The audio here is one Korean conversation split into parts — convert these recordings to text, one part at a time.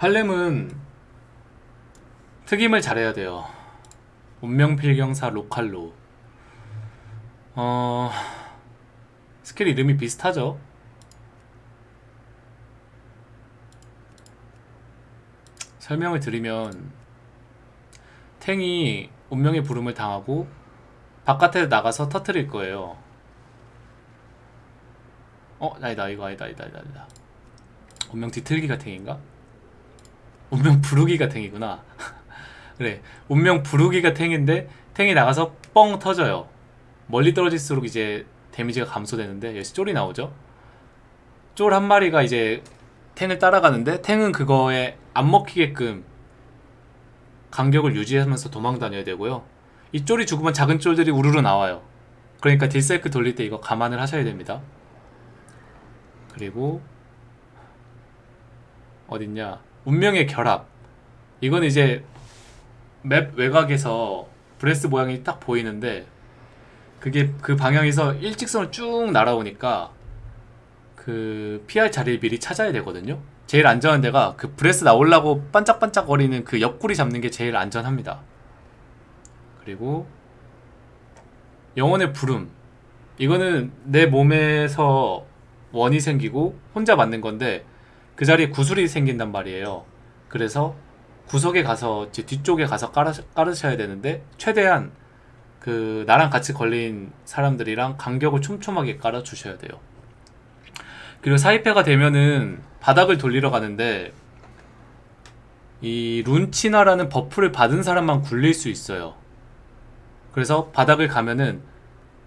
팔렘은 특임을 잘해야 돼요. 운명필경사 로칼로. 어 스킬 이름이 비슷하죠. 설명을 드리면 탱이 운명의 부름을 당하고 바깥에 나가서 터트릴 거예요. 어, 아니다, 이거 아니다, 아니다, 아니다. 운명 뒤틀기가 탱인가? 운명 부르기가 탱이구나. 그래, 운명 부르기가 탱인데 탱이 나가서 뻥 터져요. 멀리 떨어질수록 이제 데미지가 감소되는데 여기서 쫄이 나오죠. 쫄 한 마리가 이제 탱을 따라가는데 탱은 그거에 안 먹히게끔 간격을 유지하면서 도망 다녀야 되고요. 이 쫄이 죽으면 작은 쫄들이 우르르 나와요. 그러니까 deal 사이클 돌릴 때 이거 감안을 하셔야 됩니다. 그리고 어딨냐 운명의 결합. 이건 이제 map 외곽에서 breath 모양이 딱 보이는데 그게 그 방향에서 일직선을 쭉 날아오니까 그 피할 자리를 미리 찾아야 되거든요. 제일 안전한 데가 그 breath 나오려고 반짝반짝거리는 그 옆구리 잡는 게 제일 안전합니다. 그리고 영혼의 부름. 이거는 내 몸에서 원이 생기고 혼자 맞는 건데 그 자리에 구슬이 생긴단 말이에요. 그래서 구석에 가서 제 뒤쪽에 가서 깔아, 깔으셔야 되는데 최대한 그 나랑 같이 걸린 사람들이랑 간격을 촘촘하게 깔아 주셔야 돼요. 그리고 사이패가 되면은 바닥을 돌리러 가는데 이 룬치나라는 buff를 받은 사람만 굴릴 수 있어요. 그래서 바닥을 가면은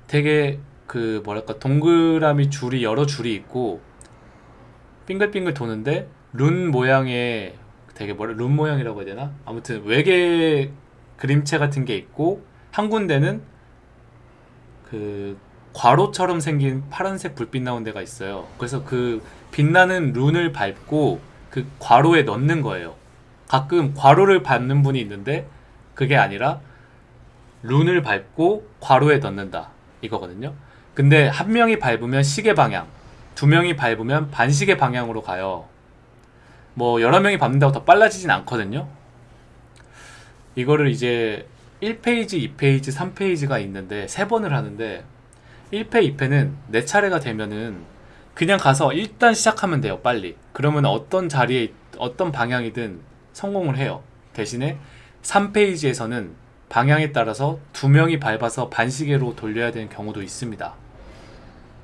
되게 그 뭐랄까 동그라미 줄이 여러 줄이 있고 빙글빙글 도는데 룬 모양의 되게 뭐라 룬 모양이라고 해야 되나? 아무튼 외계 그림체 같은 게 있고 한 군데는 그 괄호처럼 생긴 파란색 불빛 나온 데가 있어요. 그래서 그 빛나는 룬을 밟고 그 괄호에 넣는 거예요. 가끔 괄호를 밟는 분이 있는데 그게 아니라 룬을 밟고 괄호에 넣는다 이거거든요. 근데 한 명이 밟으면 시계 방향, 두 명이 밟으면 반시계 방향으로 가요. 뭐 여러 명이 밟는다고 더 빨라지진 않거든요. 이거를 이제 1페이지, 2페이지, 3페이지가 있는데 세 번을 하는데 1패, 2패는 내 차례가 되면은 그냥 가서 일단 시작하면 돼요, 빨리. 그러면 어떤 자리에 어떤 방향이든 성공을 해요. 대신에 3페이지에서는 방향에 따라서 두 명이 밟아서 반시계로 돌려야 되는 경우도 있습니다.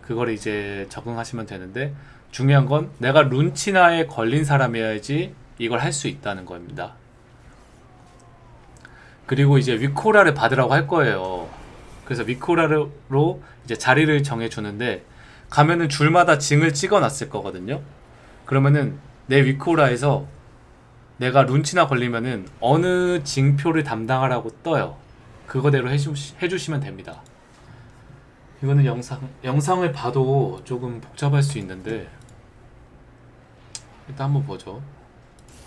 그걸 이제 적응하시면 되는데 중요한 건 내가 룬치나에 걸린 사람이어야지 이걸 할 수 있다는 겁니다. 그리고 이제 위코라를 받으라고 할 거예요. 그래서 위코라로 이제 자리를 정해 주는데 가면은 줄마다 징을 찍어 놨을 거거든요. 그러면은 내 위코라에서 내가 룬치나 걸리면은 어느 징표를 담당하라고 떠요. 그거대로 해주, 해주시면 됩니다. 이거는 영상 영상을 봐도 조금 복잡할 수 있는데 일단 한번 보죠.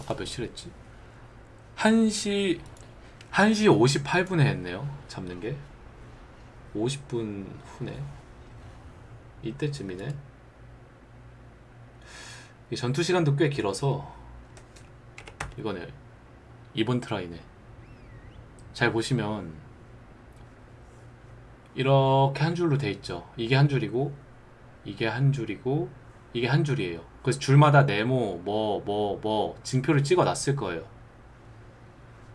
아까 몇 시랬지? 1시 1시 58분에 했네요. 잡는 게 50분 후네. 이때쯤이네. 이 전투 시간도 꽤 길어서 이거네. 이번 트라이네. 잘 보시면 이렇게 한 줄로 돼 있죠. 이게 한 줄이고 이게 한 줄이고 이게 한 줄이에요. 그래서 줄마다 네모 뭐 뭐 뭐 징표를 찍어 놨을 거예요.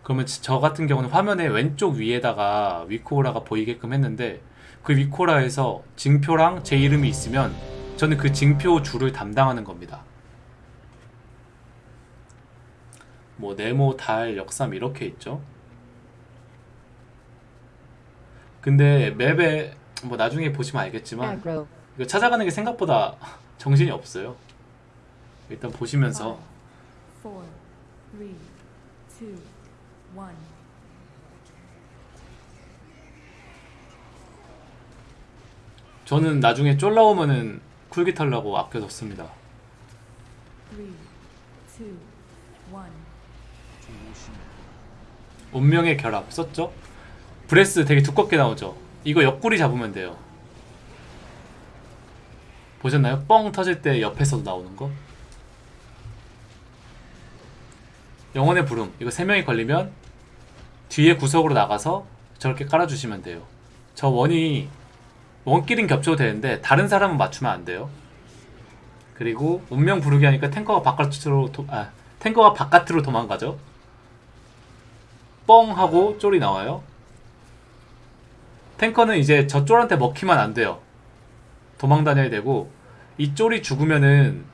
그러면 저 같은 경우는 화면의 왼쪽 위에다가 위코라가 보이게끔 했는데 그 위코라에서 징표랑 제 이름이 있으면 저는 그 징표 줄을 담당하는 겁니다. 뭐 네모, 달, 역삼 이렇게 있죠. 근데 맵에 뭐 나중에 보시면 알겠지만 aggro, 이거 찾아가는 게 생각보다 정신이 없어요. 일단 보시면서 one. 저는 나중에 쫄 나오면은 쿨기 탈라고 아껴뒀습니다. 운명의 결합 썼죠? breath 되게 두껍게 나오죠? 이거 옆구리 잡으면 돼요. 보셨나요? 뻥 터질 때 옆에서도 나오는 거? 영혼의 부름 이거 3명이 걸리면 뒤에 구석으로 나가서 저렇게 깔아주시면 돼요 저 원이 원끼린 겹쳐도 되는데 다른 사람은 맞추면 안 돼요 그리고 운명 부르기 하니까 탱커가 바깥으로 도, 아 탱커가 바깥으로 도망가죠 뻥 하고 쫄이 나와요 탱커는 이제 저 쫄한테 먹히면 안 돼요 도망 다녀야 되고 이 쫄이 죽으면은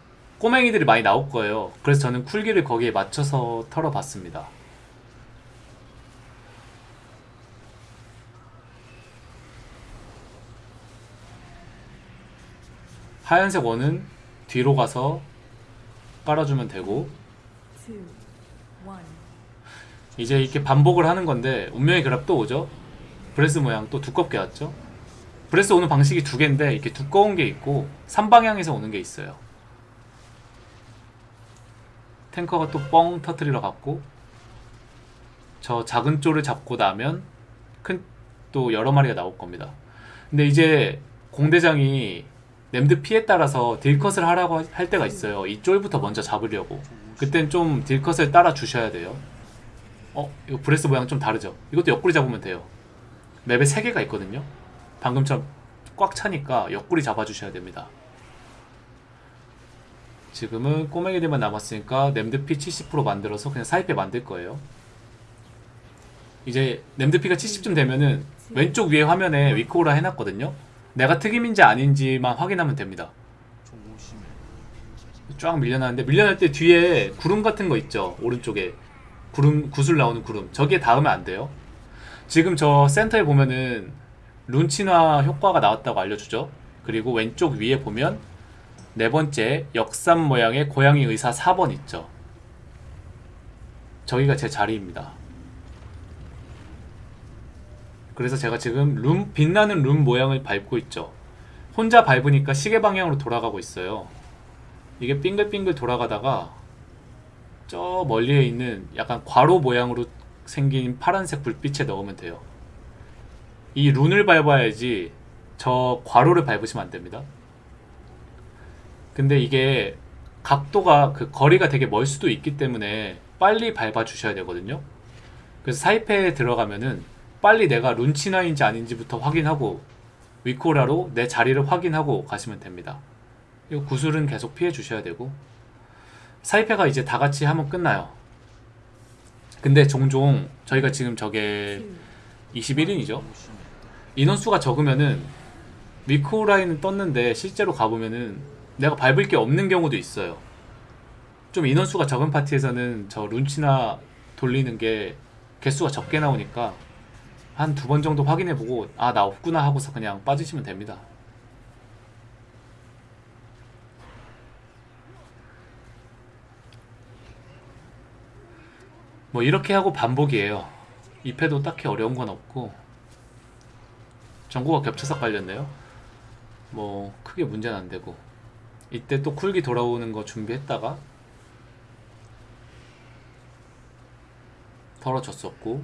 꼬맹이들이 많이 나올 거예요. 그래서 저는 쿨기를 거기에 맞춰서 털어봤습니다. 하얀색 원은 뒤로 가서 깔아주면 되고. 이제 이렇게 반복을 하는 건데 운명의 결합 또 오죠? breath 모양 또 두껍게 왔죠? breath 오는 방식이 두 개인데 이렇게 두꺼운 게 있고 3방향에서 오는 게 있어요. 탱커가 또 뻥 터트리러 갔고 저 작은 쫄을 잡고 나면 큰 또 여러 마리가 나올 겁니다. 근데 이제 공대장이 램드 피에 따라서 deal cut을 하라고 할 때가 있어요. 이 쫄부터 먼저 잡으려고. 그땐 좀 deal cut을 따라 주셔야 돼요. 어, 이거 breath 모양 좀 다르죠? 이것도 옆구리 잡으면 돼요. map에 3개가 있거든요. 방금처럼 꽉 차니까 옆구리 잡아주셔야 됩니다. 지금은 꼬맹이들만 남았으니까 램드피 70% 만들어서 그냥 사이페 만들 거예요. 이제 램드피가 70쯤 되면은 왼쪽 위에 화면에 위코라 해놨거든요. 내가 특임인지 아닌지만 확인하면 됩니다. 쫙 밀려나는데 밀려날 때 뒤에 구름 같은 거 있죠 오른쪽에 구름 구슬 나오는 구름 저기에 닿으면 안 돼요 지금 저 센터에 보면은 룬치나 효과가 나왔다고 알려주죠. 그리고 왼쪽 위에 보면 네 번째 역삼 모양의 고양이 의사 4번 있죠. 저기가 제 자리입니다. 그래서 제가 지금 룸 빛나는 룸 모양을 밟고 있죠. 혼자 밟으니까 시계 방향으로 돌아가고 있어요. 이게 빙글빙글 돌아가다가 저 멀리에 있는 약간 괄호 모양으로 생긴 파란색 불빛에 넣으면 돼요. 이 룬을 밟아야지 저 괄호를 밟으시면 안 됩니다. 근데 이게 각도가 그 거리가 되게 멀 수도 있기 때문에 빨리 밟아 주셔야 되거든요. 그래서 사이페에 들어가면은 빨리 내가 룬치나인지 아닌지부터 확인하고 위코라로 내 자리를 확인하고 가시면 됩니다. 이 구슬은 계속 피해 주셔야 되고 사이페가 이제 다 같이 하면 끝나요. 근데 종종 저희가 지금 저게 Two, 21인이죠. 인원수가 적으면은 위코라인은 떴는데 실제로 가보면은 내가 밟을 게 없는 경우도 있어요. 좀 인원수가 적은 파티에서는 저 룬치나 돌리는 게 개수가 적게 나오니까 한 두 번 정도 확인해보고 아 나 없구나 하고서 그냥 빠지시면 됩니다. 뭐 이렇게 하고 반복이에요. 2패도 딱히 어려운 건 없고 전구가 겹쳐서 깔렸네요. 뭐 크게 문제는 안 되고 이때 또 쿨기 돌아오는 거 준비했다가 털어졌었고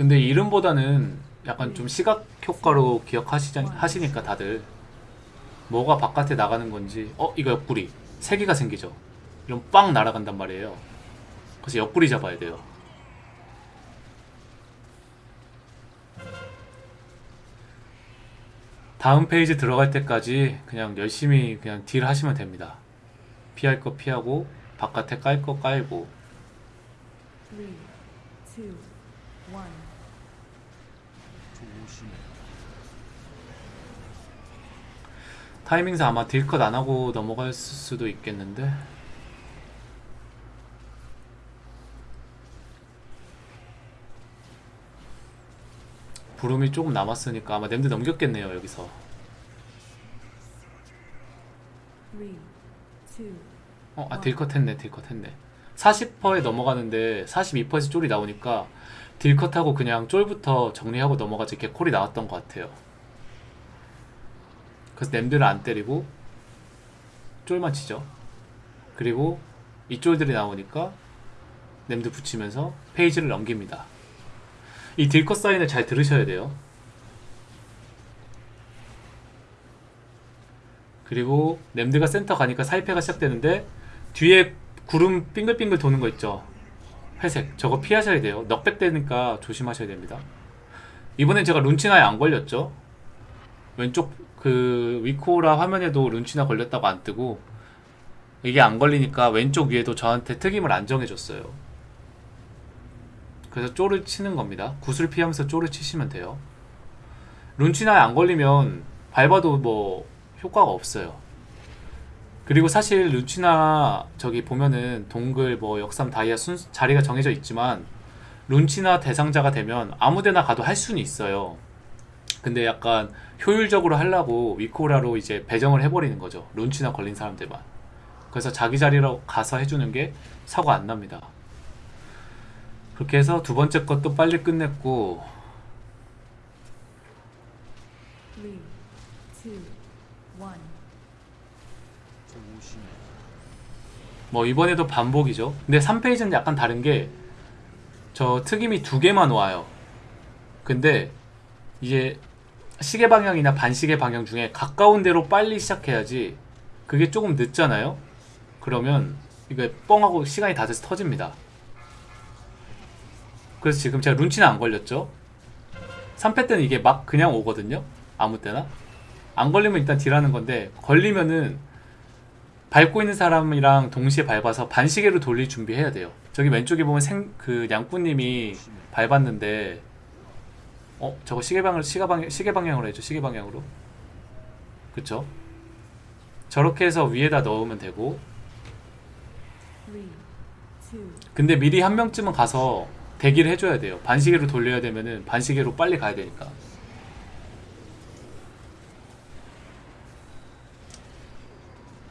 근데 이름보다는 약간 좀 시각 효과로 기억하시자 하시니까 다들. 뭐가 바깥에 나가는 건지 어 이거 옆구리 세 개가 생기죠. 이런 빵 날아간단 말이에요. 그래서 옆구리 잡아야 돼요. 다음 phase 들어갈 때까지 그냥 열심히 그냥 deal 하시면 됩니다. 피할 거 피하고 바깥에 깔 거 깔고. Three, two, one. 타이밍상 아마 딜컷 안 하고 넘어갈 수도 있겠는데. 부름이 조금 남았으니까 아마 냄새 넘겼겠네요 여기서. 어, 아 딜컷 했네 딜컷 했네. 40%에 넘어가는데 42%에서 쫄이 나오니까 딜컷하고 그냥 쫄부터 정리하고 넘어가지 이렇게 콜이 나왔던 것 같아요 그래서 냄들을 안 때리고 쫄만 치죠 그리고 이 쫄들이 나오니까 냄드 붙이면서 페이지를 넘깁니다 이 딜컷 사인을 잘 들으셔야 돼요. 그리고 램드가 센터 가니까 사이페가 시작되는데 뒤에 구름 빙글빙글 도는 거 있죠. 회색 저거 피하셔야 돼요. knockback 되니까 조심하셔야 됩니다. 이번엔 제가 룬치나에 안 걸렸죠. 왼쪽 그 WeakAura 화면에도 룬치나 걸렸다고 안 뜨고 이게 안 걸리니까 왼쪽 위에도 저한테 특임을 안 정해줬어요. 그래서 쫄을 치는 겁니다. 구슬 피하면서 쫄을 치시면 돼요. 룬치나에 안 걸리면 밟아도 뭐 효과가 없어요. 그리고 사실 룬치나 저기 보면은 동글 뭐 역삼 다이아 순 자리가 정해져 있지만 룬치나 대상자가 되면 아무데나 가도 할 수는 있어요. 근데 약간 효율적으로 하려고 위코라로 이제 배정을 해버리는 거죠. 룬치나 걸린 사람들만. 그래서 자기 자리로 가서 해주는 게 사고 안 납니다. 그렇게 해서 두 번째 것도 빨리 끝냈고 3, 2, 뭐 이번에도 반복이죠. 근데 3페이지는 약간 다른 게 저 특임이 두 개만 와요. 근데 이제 시계 방향이나 반시계 방향 중에 가까운 데로 빨리 시작해야지 그게 조금 늦잖아요. 그러면 이거 뻥하고 시간이 다 돼서 터집니다. 그래서 지금 제가 룬치는 안 걸렸죠. 3패 때는 이게 막 그냥 오거든요. 아무 때나. 안 걸리면 일단 딜하는 건데 걸리면은 밟고 있는 사람이랑 동시에 밟아서 반시계로 돌릴 준비해야 돼요. 저기 왼쪽에 보면 생 그 양꾼님이 밟았는데 어 저거 시계 방을 시계 방 시계 방향으로 해줘 시계 방향으로 그쵸? 저렇게 해서 위에다 넣으면 되고 근데 미리 한 명쯤은 가서 대기를 해줘야 돼요. 반시계로 돌려야 되면은 반시계로 빨리 가야 되니까.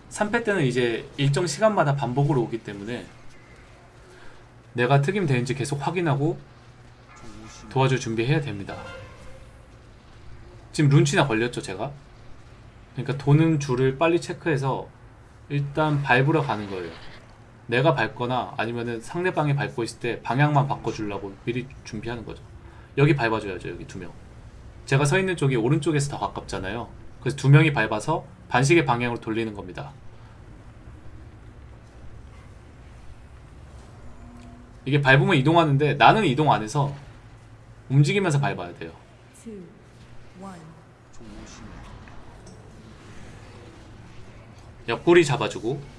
삼패 때는 이제 일정 시간마다 반복으로 오기 때문에 내가 특임 되는지 계속 확인하고 도와줄 준비해야 됩니다. 지금 룬치나 걸렸죠, 제가? 그러니까 도는 줄을 빨리 체크해서 일단 밟으러 가는 거예요. 내가 밟거나 아니면은 상대방이 밟고 있을 때 방향만 바꿔주려고 미리 준비하는 거죠. 여기 밟아줘야죠, 여기 두 명. 제가 서 있는 쪽이 오른쪽에서 더 가깝잖아요. 그래서 두 명이 밟아서 반시계 방향으로 돌리는 겁니다. 이게 밟으면 이동하는데 나는 이동 안 해서 움직이면서 밟아야 돼요. 옆구리 잡아주고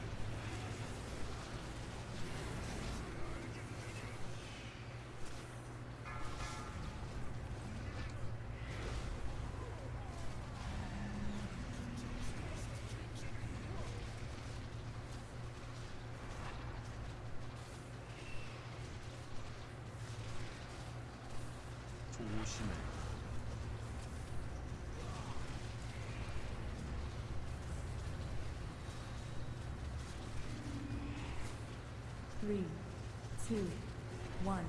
One.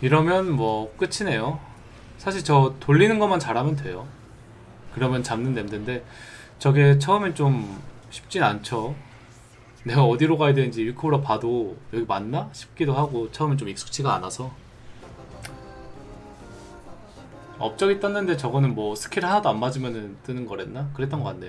이러면 뭐 끝이네요. 사실 저 돌리는 것만 잘하면 돼요. 그러면 잡는 냄새인데 저게 처음엔 좀 쉽진 않죠. 내가 어디로 가야 되는지 위코로 봐도 여기 맞나 싶기도 하고 처음엔 좀 익숙치가 않아서 업적이 떴는데 저거는 뭐 스킬 하나도 안 맞으면 뜨는 거랬나? 그랬던 것 같네요.